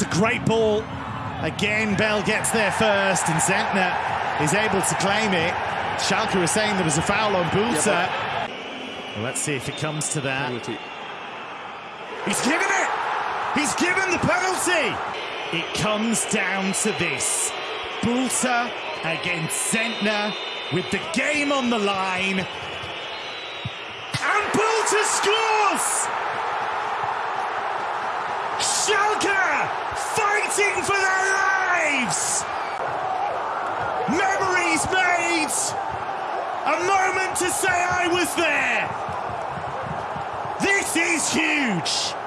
That's a great ball. Again, Bell gets there first, and Zentner is able to claim it. Schalke was saying there was a foul on Bülter. Yeah, well, let's see if it comes to that. Penalty. He's given it! He's given the penalty! It comes down to this. Bülter against Zentner with the game on the line. And Bülter scores! Schalke Memories made! A moment to say I was there! This is huge!